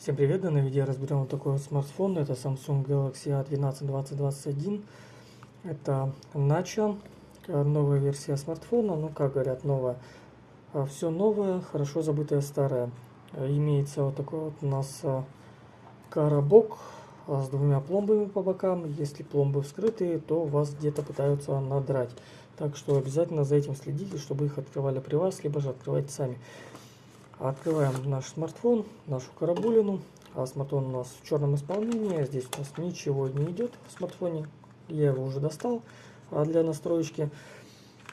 Всем привет! В данном видео разберем вот такой вот смартфон. Это Samsung Galaxy A12 2021. Это Nacho, новая версия смартфона. Ну, как говорят, новая. А Все новое, хорошо забытое старое. Имеется вот такой вот у нас коробок с двумя пломбами по бокам. Если пломбы вскрытые, то вас где-то пытаются надрать. Так что обязательно за этим следите, чтобы их открывали при вас, либо же открывайте сами. Открываем наш смартфон, нашу карабулину. А смартфон у нас в черном исполнении. Здесь у нас ничего не идет в смартфоне. Я его уже достал а, для настроечки.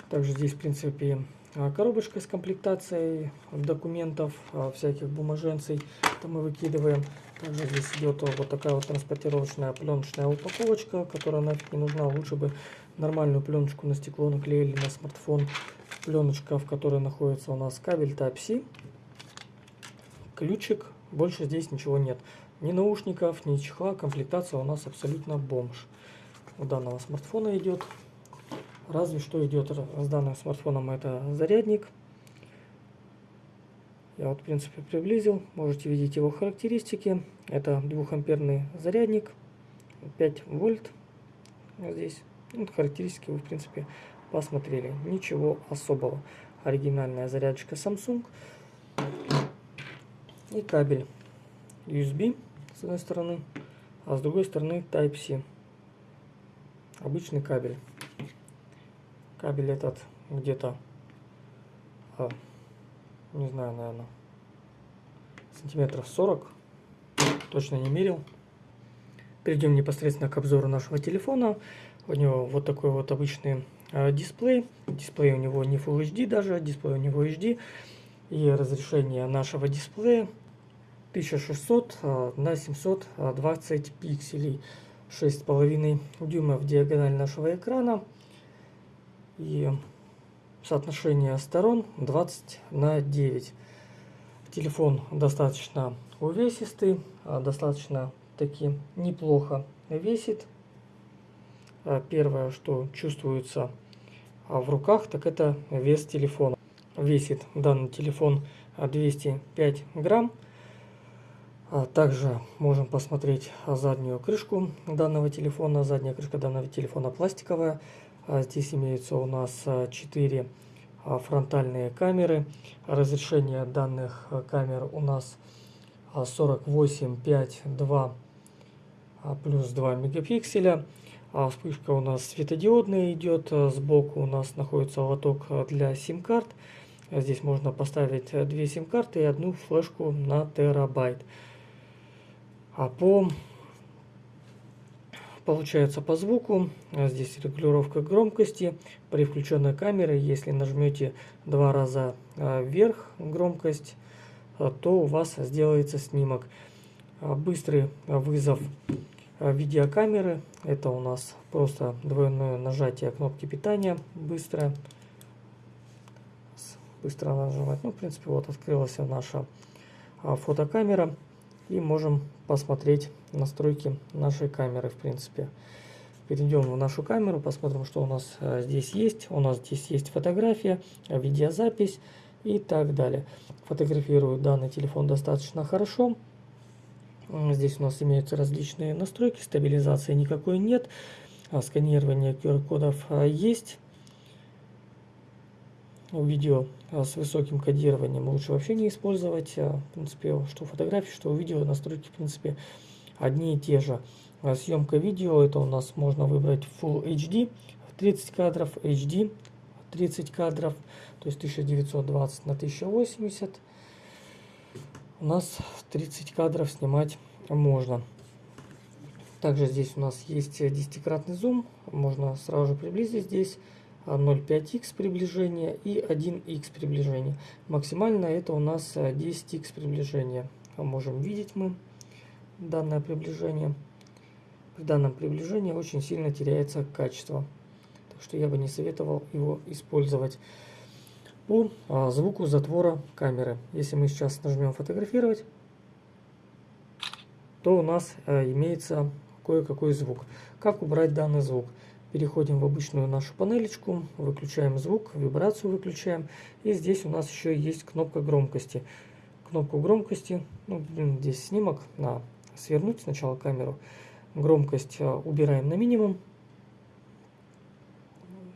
Также здесь, в принципе, а, коробочка с комплектацией документов, а, всяких бумаженцей. Это мы выкидываем. Также здесь идет вот такая вот транспортировочная пленочная упаковочка, которая нафиг не нужна. Лучше бы нормальную пленочку на стекло наклеили на смартфон. Пленочка, в которой находится у нас кабель Type-C ключик, больше здесь ничего нет. Ни наушников, ни чехла, комплектация у нас абсолютно бомж. У данного смартфона идет. Разве что идет с данным смартфоном это зарядник. Я вот в принципе приблизил, можете видеть его характеристики. Это 2 амперный зарядник, 5 вольт здесь. Вот характеристики вы в принципе посмотрели. Ничего особого. Оригинальная зарядочка Samsung и кабель USB с одной стороны, а с другой стороны Type-C. Обычный кабель. Кабель этот где-то, а, не знаю, наверное, сантиметров 40. Точно не мерил. Перейдем непосредственно к обзору нашего телефона. У него вот такой вот обычный э, дисплей. Дисплей у него не Full HD даже, дисплей у него HD и разрешение нашего дисплея 1600 а, на 720 пикселей. 6,5 дюймов диагональ нашего экрана. И соотношение сторон 20 на 9 телефон достаточно увесистый а, достаточно таки неплохо весит. А, первое что чувствуется в руках так это вес телефона весит данный телефон 205 грамм. А также можем посмотреть заднюю крышку данного телефона. Задняя крышка данного телефона пластиковая. А здесь имеются у нас 4 а, фронтальные камеры. Разрешение данных камер у нас 48, 5, 2 плюс 2 мегапикселя. А вспышка у нас светодиодная идет. Сбоку у нас находится лоток для сим-карт. Здесь можно поставить э, две сим-карты и одну флешку на терабайт. А по получается по звуку а здесь регулировка громкости. При включенной камере если нажмете два раза а, вверх громкость а, то у вас сделается снимок. Быстрый вызов видеокамеры. Это у нас просто двойное нажатие кнопки питания быстрое быстро нажимать. Ну, в принципе, вот открылась наша а, фотокамера. И можем посмотреть настройки нашей камеры, в принципе. Перейдем в нашу камеру, посмотрим, что у нас а, здесь есть. У нас здесь есть фотография, видеозапись и так далее. Фотографирую данный телефон достаточно хорошо. Здесь у нас имеются различные настройки, стабилизации никакой нет. А, сканирование QR-кодов есть видео а, с высоким кодированием лучше вообще не использовать. А, в принципе, что фотографии, что видео, настройки, в принципе, одни и те же. А, съемка видео, это у нас можно выбрать Full HD, 30 кадров, HD, 30 кадров, то есть 1920 на 1080. У нас 30 кадров снимать можно. Также здесь у нас есть 10-кратный зум, можно сразу же приблизить здесь 0,5х приближение и 1х приближение. Максимально это у нас 10х приближение. Можем видеть мы данное приближение. При данном приближении очень сильно теряется качество. Так что я бы не советовал его использовать. По а, звуку затвора камеры. Если мы сейчас нажмем фотографировать, то у нас а, имеется кое-какой звук. Как убрать данный звук? Переходим в обычную нашу панелечку, выключаем звук, вибрацию выключаем. И здесь у нас еще есть кнопка громкости. кнопку громкости. Ну, блин, здесь снимок. На свернуть сначала камеру. Громкость э, убираем на минимум.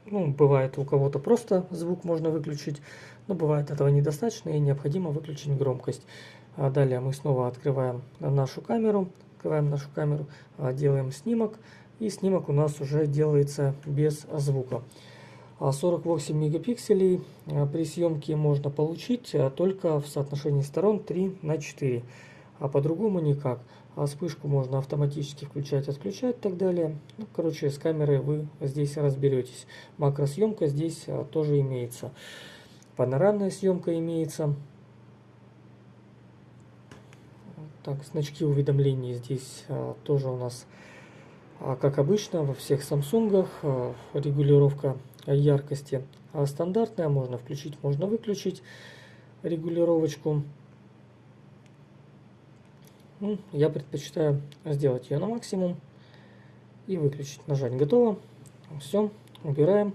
Ну, бывает у кого-то просто звук можно выключить, но бывает этого недостаточно и необходимо выключить громкость. А далее мы снова открываем нашу камеру, открываем нашу камеру, а, делаем снимок, и снимок у нас уже делается без звука. 48 а мегапикселей при съемке можно получить только в соотношении сторон 3 на 4, а по-другому никак. А вспышку можно автоматически включать, отключать и так далее. Ну, короче, с камерой вы здесь разберетесь. Макросъемка здесь тоже имеется. Панорамная съемка имеется. Так, значки уведомлений здесь а, тоже у нас, а, как обычно, во всех Samsung, а, регулировка яркости а стандартная, можно включить, можно выключить регулировочку. Ну, я предпочитаю сделать ее на максимум и выключить. Нажать готово. Все, убираем.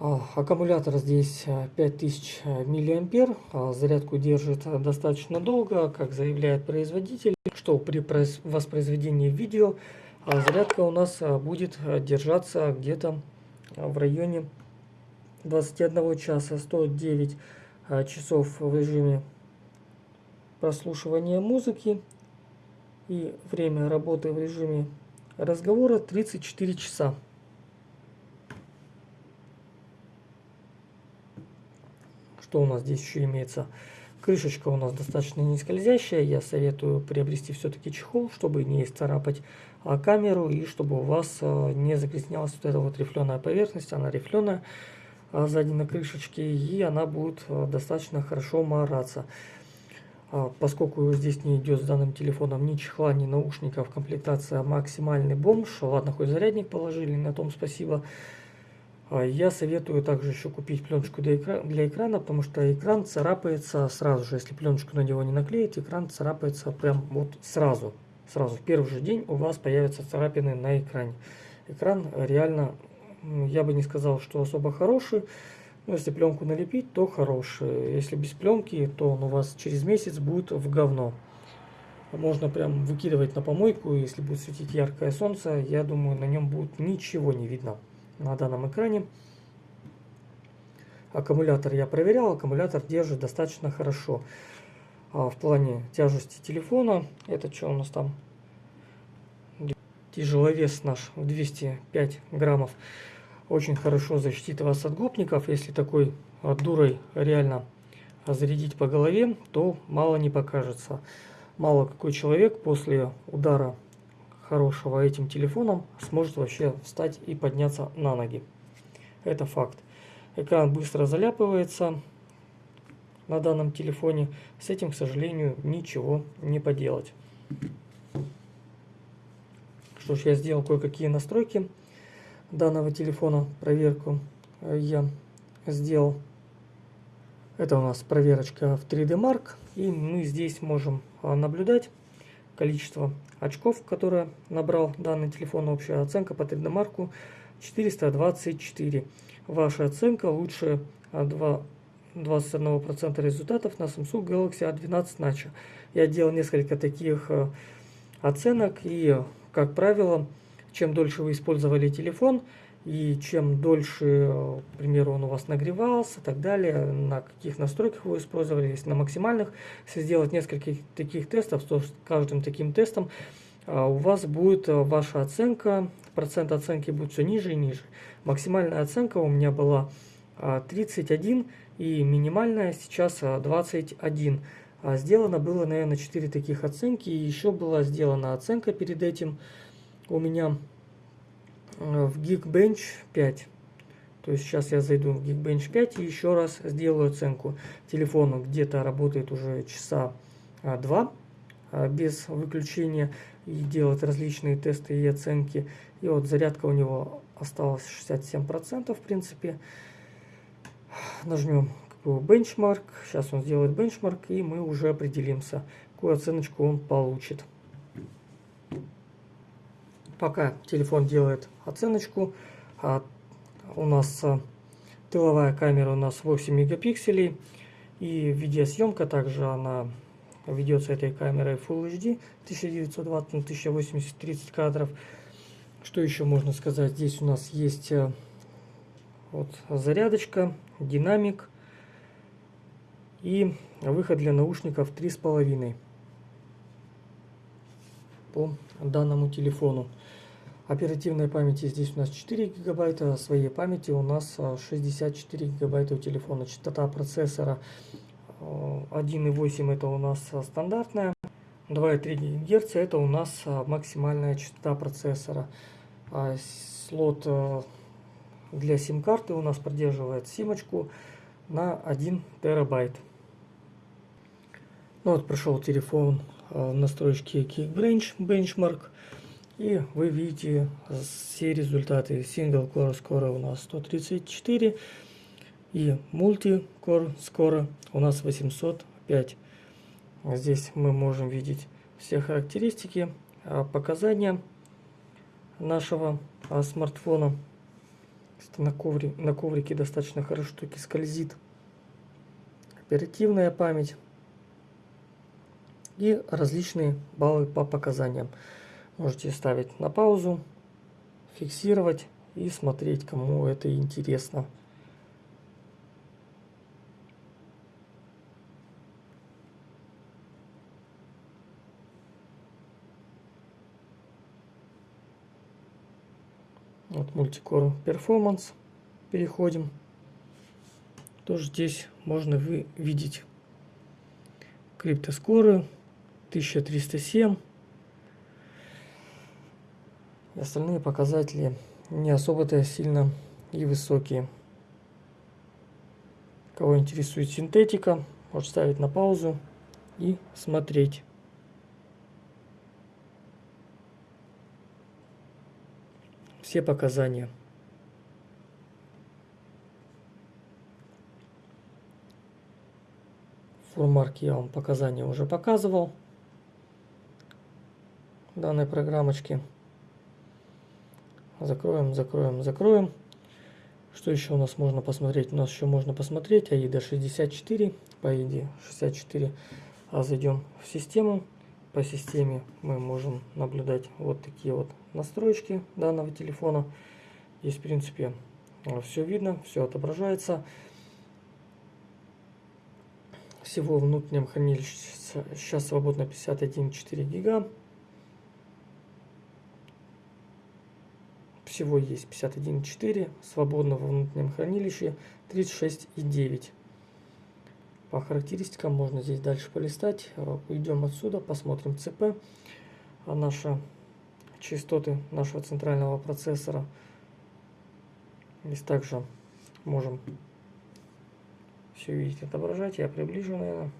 А, аккумулятор здесь 5000 а, миллиампер. А, зарядку держит достаточно долго, как заявляет производитель, что при воспроизведении видео зарядка у нас будет держаться где-то в районе 21 часа 109 часов в режиме прослушивания музыки и время работы в режиме разговора 34 часа. Что у нас здесь еще имеется? Крышечка у нас достаточно не скользящая. Я советую приобрести все-таки чехол, чтобы не исцарапать а, камеру и чтобы у вас а, не загрязнялась вот эта вот рифленая поверхность. Она рифленая а, сзади на крышечке и она будет достаточно хорошо мараться. Поскольку здесь не идет с данным телефоном ни чехла, ни наушников, комплектация максимальный бомж. Ладно, хоть зарядник положили, на том спасибо. А, я советую также еще купить пленочку для, экра для экрана, потому что экран царапается сразу же. Если пленочку на него не наклеить, экран царапается прям вот сразу. Сразу в первый же день у вас появятся царапины на экране. Экран реально, я бы не сказал, что особо хороший. Но если пленку налепить, то хороший. Если без пленки, то он у вас через месяц будет в говно. Можно прям выкидывать на помойку, если будет светить яркое солнце, я думаю, на нем будет ничего не видно на данном экране. Аккумулятор я проверял, аккумулятор держит достаточно хорошо. А в плане тяжести телефона, это что у нас там? Тяжеловес наш 205 граммов. Очень хорошо защитит вас от гопников. Если такой дурой реально зарядить по голове, то мало не покажется. Мало какой человек после удара хорошего этим телефоном сможет вообще встать и подняться на ноги. Это факт. Экран быстро заляпывается на данном телефоне. С этим, к сожалению, ничего не поделать. Что ж, я сделал кое-какие настройки данного телефона. Проверку я сделал. Это у нас проверочка в 3D Mark. И мы здесь можем наблюдать количество очков, которое набрал данный телефон. Общая оценка по 3D марку 424. Ваша оценка лучше 2, 21% результатов на Samsung Galaxy A12 Notch. Я делал несколько таких э, оценок и, как правило, чем дольше вы использовали телефон, и чем дольше, к примеру, он у вас нагревался и так далее, на каких настройках вы использовали, если на максимальных, если сделать несколько таких тестов, то с каждым таким тестом а, у вас будет ваша оценка, процент оценки будет все ниже и ниже. Максимальная оценка у меня была 31 а, и минимальная сейчас 21. Сделано было, наверное, 4 таких оценки. И еще была сделана оценка перед этим у меня Э, в Geekbench 5. То есть сейчас я зайду в Geekbench 5 и еще раз сделаю оценку. Телефон где-то работает уже часа 2 а, без выключения и делать различные тесты и оценки. И вот зарядка у него осталась 67% в принципе. Нажмем бенчмарк. Сейчас он сделает бенчмарк и мы уже определимся, какую оценочку он получит. Пока телефон делает оценочку, а у нас а, тыловая камера у нас 8 мегапикселей. И видеосъемка также она ведется этой камерой Full HD 1920 на 1080 30 кадров. Что еще можно сказать? Здесь у нас есть э, вот зарядочка, динамик и выход для наушников 3,5 по данному телефону. Оперативной памяти здесь у нас 4 гигабайта, а своей памяти у нас 64 а, гигабайта у телефона. Частота процессора 1.8 это у нас стандартная. 2,3 ГГц это у нас максимальная частота процессора. А слот для сим-карты у нас поддерживает симочку на 1 терабайт. Ну вот прошел телефон в настройки Geekbench Benchmark. И вы видите все результаты. Single Core скоро у нас 134 и Multi-Core скоро у нас 805. Здесь мы можем видеть все характеристики, а, показания нашего а, смартфона. На, ковре, на коврике достаточно хорошо таки скользит. Оперативная память и различные баллы по показаниям. Можете ставить на паузу, фиксировать и смотреть, кому это интересно. Вот Multicore Performance. Переходим. Тоже здесь можно вы видеть криптоскоры 1307. И остальные показатели не особо-то сильно и высокие. Кого интересует синтетика, может ставить на паузу и смотреть. Все показания. Фурмарк я вам показания уже показывал данной программочки. Закроем, закроем, закроем. Что еще у нас можно посмотреть? У нас еще можно посмотреть AIDA 64, по AIDA 64. А зайдем в систему. По системе мы можем наблюдать вот такие вот настройки данного телефона. Здесь, в принципе, все видно, все отображается. Всего внутреннем хранилище сейчас свободно 51,4 гига. Всего есть 51.4, свободно во внутреннем хранилище 36.9. По характеристикам можно здесь дальше полистать. Уйдем отсюда, посмотрим ЦП. А наши частоты нашего центрального процессора. Здесь также можем все видеть, отображать. Я приближу, наверное,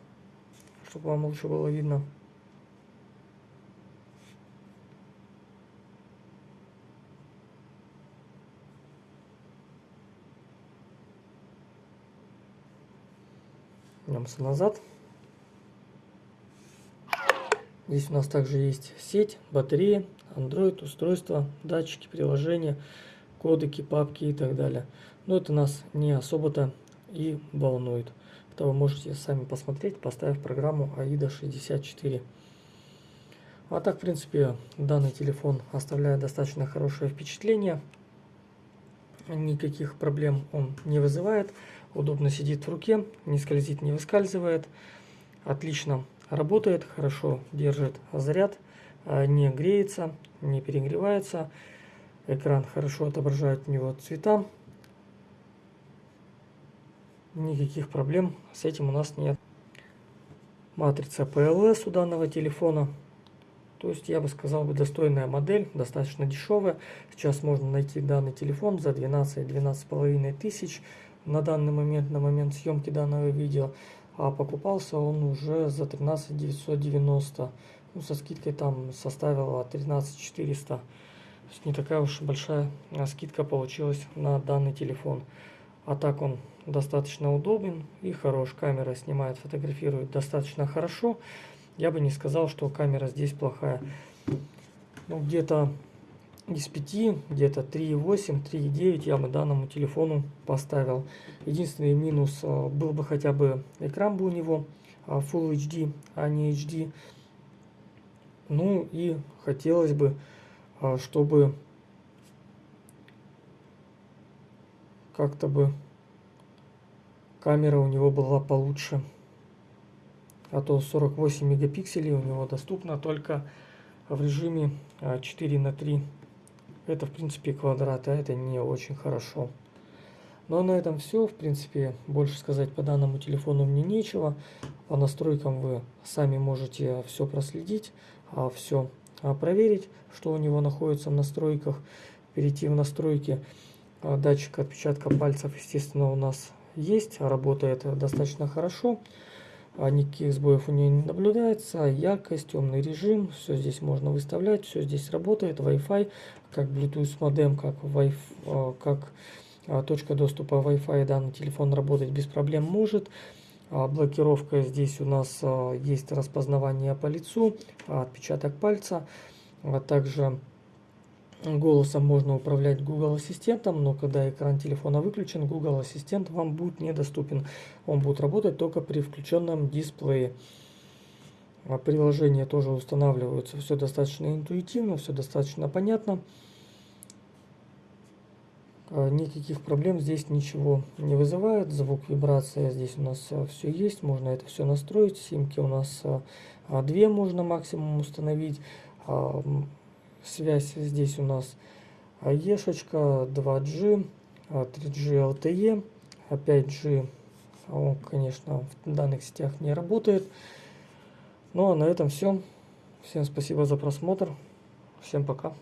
чтобы вам лучше было видно. Вернемся назад. Здесь у нас также есть сеть, батарея, Android, устройства, датчики, приложения, кодеки, папки и так далее. Но это нас не особо-то и волнует. Это вы можете сами посмотреть, поставив программу AIDA 64. А так, в принципе, данный телефон оставляет достаточно хорошее впечатление. Никаких проблем он не вызывает удобно сидит в руке, не скользит, не выскальзывает, отлично работает, хорошо держит заряд, а, не греется, не перегревается, экран хорошо отображает у него цвета, никаких проблем с этим у нас нет. Матрица PLS у данного телефона, то есть я бы сказал бы достойная модель, достаточно дешевая. Сейчас можно найти данный телефон за 12-12,5 тысяч на данный момент, на момент съемки данного видео, а покупался он уже за 13 990. Ну, со скидкой там составила 13 400. То есть не такая уж большая скидка получилась на данный телефон. А так он достаточно удобен и хорош. Камера снимает, фотографирует достаточно хорошо. Я бы не сказал, что камера здесь плохая. Ну, где-то из 5, где-то 3,8, 3,9 я бы данному телефону поставил. Единственный минус а, был бы хотя бы экран бы у него а, Full HD, а не HD. Ну и хотелось бы, а, чтобы как-то бы камера у него была получше. А то 48 мегапикселей у него доступно только в режиме 4 на 3 это, в принципе, квадрат, а это не очень хорошо. Ну а на этом все. В принципе, больше сказать по данному телефону мне нечего. По настройкам вы сами можете все проследить, а все а, проверить, что у него находится в настройках. Перейти в настройки. А, датчик отпечатка пальцев, естественно, у нас есть. Работает достаточно хорошо. А никаких сбоев у нее не наблюдается. Яркость, темный режим, все здесь можно выставлять, все здесь работает. Wi-Fi, как Bluetooth модем, как, wi а, как а, точка доступа Wi-Fi данный телефон работать без проблем может. Блокировка здесь у нас есть распознавание по лицу, отпечаток пальца, а также Голосом можно управлять Google Ассистентом, но когда экран телефона выключен, Google Ассистент вам будет недоступен. Он будет работать только при включенном дисплее. А приложения тоже устанавливаются. Все достаточно интуитивно, все достаточно понятно. А, никаких проблем здесь ничего не вызывает. Звук, вибрация здесь у нас а, все есть. Можно это все настроить. Симки у нас две можно максимум установить связь здесь у нас Ешечка, 2G, 3G LTE, 5G, он, конечно, в данных сетях не работает. Ну а на этом все. Всем спасибо за просмотр. Всем пока.